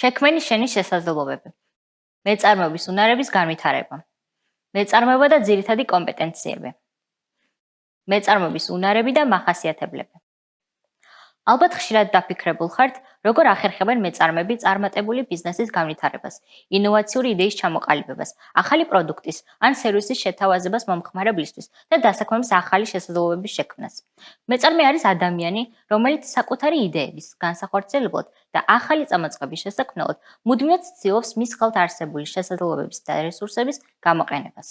შექმენი შენის შესაძლებლობები. მეწარმეობის უნარების განვითარება. მეწარმეობა და ძირითადი კომპეტენციები. მეწარმეობის უნარები და მახასიათებლები. ალბათ ხშირად დაფიქრებულ ხართ, როგორ ახერხებენ მეწარმეები წარმატებული ბიზნესის განვითარებას, ინოვაციური იდეის ჩამოყალიბებას, ახალი პროდუქტის ან სერვისის შეთავაზებას მომხმარებლისთვის და დასაქმების ახალი შესაძლებლობების შექმნას. მეწარმე არის ადამიანი, რომელიც საკუთარი იდეების განსახორციელებლად და ახალი წამოწყების შესაქმნელად მუდმივად ცდილობს მის ხელთ არსებული შესაძლებლობების და რესურსების გამოყენებას.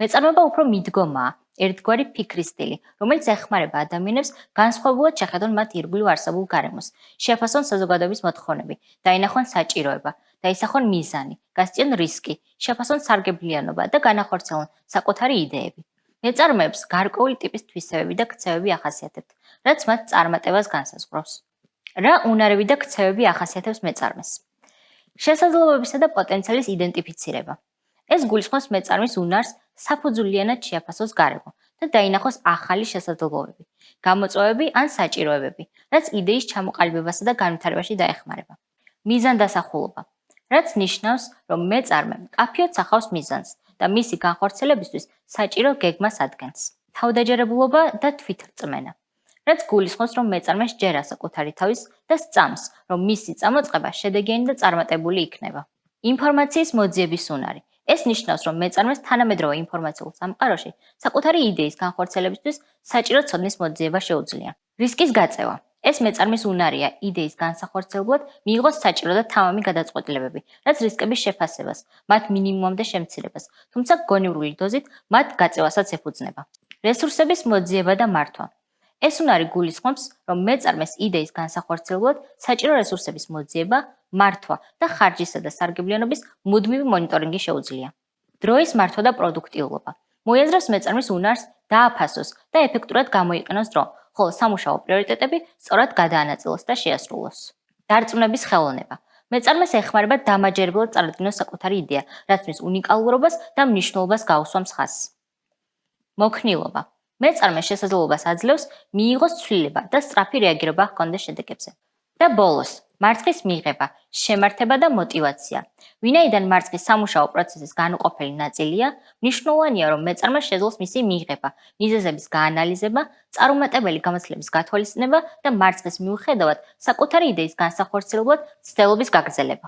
მეწარმეობა უფრო მიდგომაა, ერთგვარი ფიქრის სტილი, რომელიც ეხმარება ადამიანებს განსხვავებულად შეხედონ მათ ირგვლივ არსებულ გარემოს, შეფასონ საზოგადოების მოთხოვნები, დაინახონ საჭიროება, დაისახონ მიზანი, გასწიონ რისკი, შეფასონ სარგებლიანობა და განახორციელონ საკუთარი იდეები. მეწარმეებს გარკვეული ტიპის თვისებები და ქცევები ახასიათებთ, რაც მათ წარმატებას განსაზღვრავს. რა უნარები და ქცევები ახასიათებს მეწარმეს? შესაძლებლობებისა და პოტენციალის იდენტიფიცირება. ეს გულისხმობს მეწარმის უნარს საფუძვლიანად შეაფასოს გარემო და დაინახოს ახალი შესაძლებლობები, გამოწვევები ან საჭიროებები, რაც იდეის ჩამოყალიბებასა და განვითარებაში დაეხმარება. მიზანდასახულობა, რაც ნიშნავს, რომ მეწარმე კაფიოდ სახავს მიზანს და მისი განხორციელებისთვის საჭირო გეგმას ადგენს. თავდაჯერებულობა და თვითრწმენა, რაც გულისხმობს, რომ მეწარმე შეერა საკუთარი თავის და სწამს, რომ მისი წამოწყება შედეგიანი და წარმატებული იქნება. ინფორმაციის მოძიების უნარი ეს ნიშნავს, რომ მეწარმეს თანამედროვე ინფორმაციულ სამყაროში საკუთარი იდეის განხორციელებისთვის საჭირო ცოდნის მოძიება შეუძლია. რისკის გაწევა ეს მეწარმის უნარია იდეის განსახორციელებლად მიიღოს საჭირო და თამამი გადაწყვეტილებები, რაც რისკების შეფასებას, მათ მინიმუმამდე შემცირებას, თუმცა გონივრული დოზით მათ გაწევასაც ეფუძნება. რესურსების მოძიება და მართვა ეს უნარი გულისხმობს, რომ მეწარმეს იდეის განსახორციელებლად საჭირო რესურსების მოძიება, მართვა და ხარჯისა და სარგებლიანობის მუდმივი მონიტორინგი შეუძლია. დროის მართვა და პროდუქტიულობა. მოიაზრებს მეწარმის უნარს დააფასოს და ეფექტურად გამოიყენოს დრო, ხოლო სამუშაო პრიორიტეტები სწორად გადაანაწილოს და შეასრულოს. დარწმუნების ხელოვნება. მეწარმეს ეხმარება დამაჯერებლად წარადგინოს საკუთარი იდეა, რაც მის უნიკალურობას და მნიშვნელობას გაუსვამს ხაზს. მოქნილობა. მეწარმე შესაძლებლობას აძლევს მიიღოს ცვლილება და სწრაფი რეაგირება ჰქონდეს შედეგებზე. და ბოლოს, მარცხის მიღება, შემართება და мотиваცია. ვინაიდან მარცხის სამუშაო პროცესის განუყოფელი ნაწილია, მნიშვნელოვანია, რომ მეწარმე შეძლოს მისი მიღება, მიზეზების გაანალიზება, წარუმატებელი გამოცდილების გათვალისწინება და მარცხის მიუხედავად საკუთარი იდეის განსახორციელებლად ცდელობის გაგრძელება.